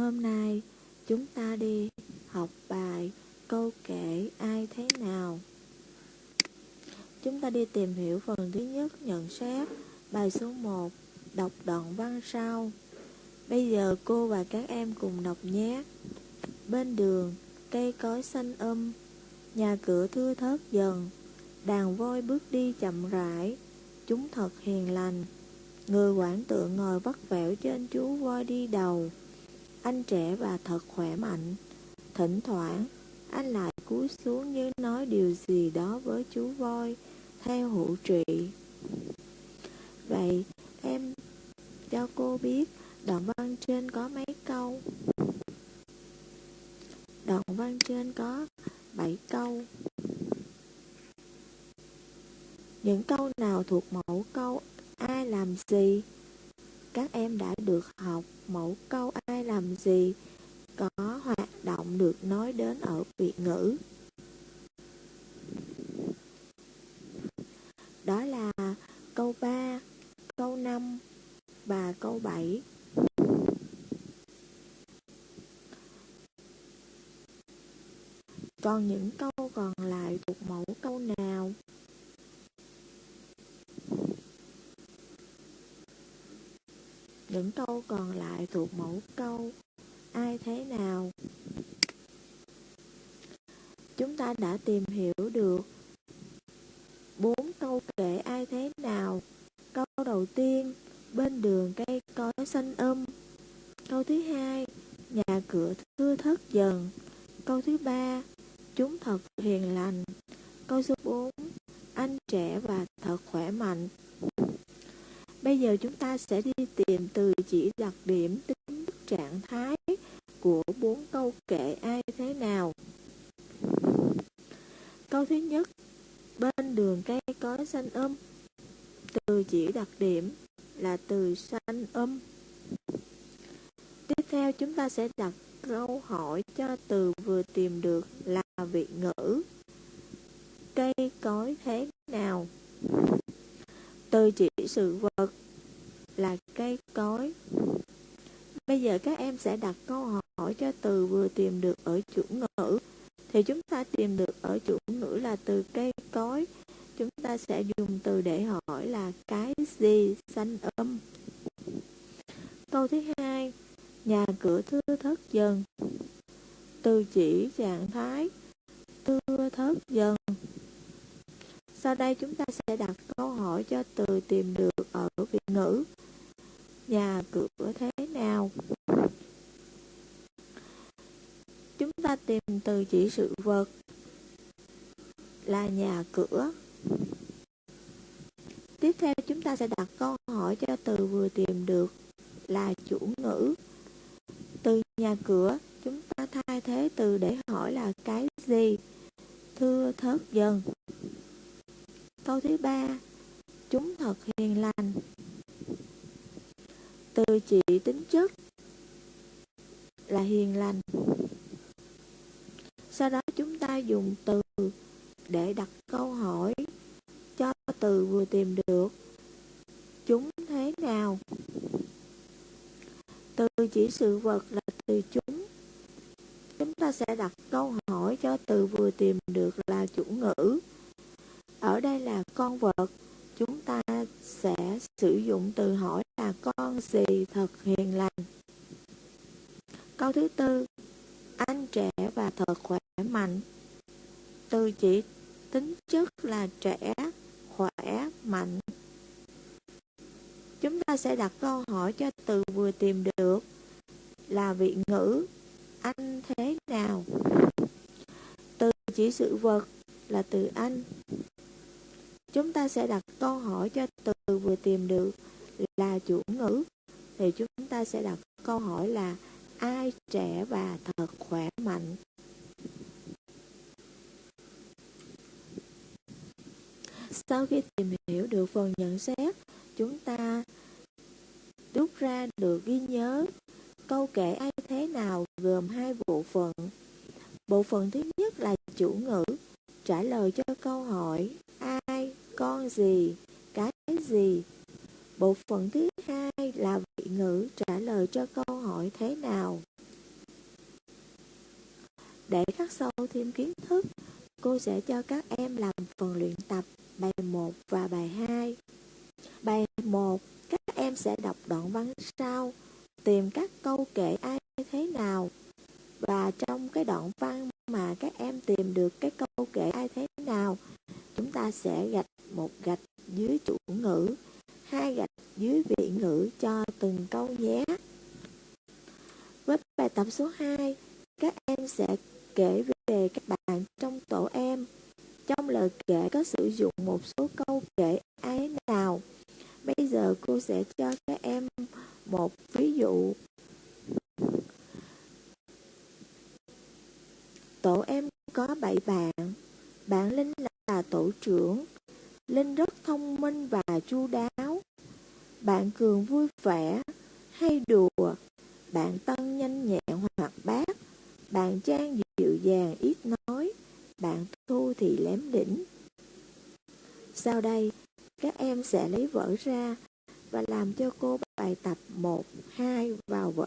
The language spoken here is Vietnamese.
Hôm nay chúng ta đi học bài câu kể ai thế nào. Chúng ta đi tìm hiểu phần thứ nhất nhận xét bài số 1 đọc đoạn văn sau. Bây giờ cô và các em cùng đọc nhé. Bên đường, cây cối xanh um, nhà cửa thưa thớt dần, đàn voi bước đi chậm rãi, chúng thật hiền lành. Người quản tượng ngồi vắt vẻo trên chú voi đi đầu. Anh trẻ và thật khỏe mạnh. Thỉnh thoảng, anh lại cúi xuống như nói điều gì đó với chú voi, theo hữu trị. Vậy, em cho cô biết đoạn văn trên có mấy câu? Đoạn văn trên có 7 câu. Những câu nào thuộc mẫu câu ai làm gì? Các em đã được học mẫu câu ai làm gì có hoạt động được nói đến ở Việt ngữ. Đó là câu 3, câu 5 và câu 7. Còn những câu còn lại thuộc mẫu câu nào? Những câu còn lại thuộc mẫu câu ai thế nào? Chúng ta đã tìm hiểu được bốn câu kể ai thế nào. Câu đầu tiên, bên đường cây cối xanh um. Câu thứ hai, nhà cửa thưa thớt dần. Câu thứ ba, chúng thật hiền lành. Câu số 4, anh trẻ và thật khỏe mạnh. Bây giờ chúng ta sẽ đi tìm từ chỉ đặc điểm tính trạng thái của bốn câu kệ ai thế nào. Câu thứ nhất, bên đường cây có xanh âm. Từ chỉ đặc điểm là từ xanh âm. Tiếp theo chúng ta sẽ đặt câu hỏi cho từ vừa tìm được là vị ngữ. Cây cối thế nào? Từ chỉ sự vật là cây cối. Bây giờ các em sẽ đặt câu hỏi cho từ vừa tìm được ở chủ ngữ. Thì chúng ta tìm được ở chủ ngữ là từ cây cối. Chúng ta sẽ dùng từ để hỏi là cái gì xanh âm. Câu thứ hai, nhà cửa thưa thớt dần. Từ chỉ trạng thái thưa thớt dần. Sau đây chúng ta sẽ đặt câu hỏi cho từ tìm được ở Việt ngữ. Nhà cửa thế nào? Chúng ta tìm từ chỉ sự vật là nhà cửa. Tiếp theo chúng ta sẽ đặt câu hỏi cho từ vừa tìm được là chủ ngữ. Từ nhà cửa, chúng ta thay thế từ để hỏi là cái gì? Thưa thớt dần. Câu thứ ba, chúng thật hiền lành. Từ chỉ tính chất là hiền lành. Sau đó chúng ta dùng từ để đặt câu hỏi cho từ vừa tìm được. Chúng thế nào? Từ chỉ sự vật là từ chúng. Chúng ta sẽ đặt câu hỏi cho từ vừa tìm được là chủ ngữ. Ở đây là con vật, chúng ta sẽ sử dụng từ hỏi là con gì thật hiền lành. Câu thứ tư, anh trẻ và thật khỏe mạnh. Từ chỉ tính chất là trẻ, khỏe, mạnh. Chúng ta sẽ đặt câu hỏi cho từ vừa tìm được là vị ngữ anh thế nào. Từ chỉ sự vật là từ anh. Chúng ta sẽ đặt câu hỏi cho từ vừa tìm được là chủ ngữ. Thì chúng ta sẽ đặt câu hỏi là ai trẻ và thật khỏe mạnh. Sau khi tìm hiểu được phần nhận xét, chúng ta rút ra được ghi nhớ câu kể ai thế nào gồm hai bộ phận. Bộ phận thứ nhất là chủ ngữ, trả lời cho câu hỏi con gì, cái gì. Bộ phận thứ hai là vị ngữ trả lời cho câu hỏi thế nào. Để khắc sâu thêm kiến thức, cô sẽ cho các em làm phần luyện tập bài 1 và bài 2. Bài 1, các em sẽ đọc đoạn văn sau, tìm các câu kể ai thế nào. Và trong cái đoạn văn mà các em tìm được cái câu kể ai thế nào, chúng ta sẽ gạch một gạch dưới chủ ngữ, hai gạch dưới vị ngữ cho từng câu nhé. Với bài tập số 2, các em sẽ kể về các bạn trong tổ em. Trong lời kể có sử dụng một số câu kể ai nào. Bây giờ cô sẽ cho các em một ví dụ. Tổ em có 7 bạn. Bạn Linh là tổ trưởng. Linh rất thông minh và chu đáo. Bạn Cường vui vẻ, hay đùa. Bạn Tân nhanh nhẹn hoạt bát. Bạn Trang dịu dàng ít nói. Bạn Thu thì lém đỉnh. Sau đây, các em sẽ lấy vở ra và làm cho cô bài tập 1, 2 vào vở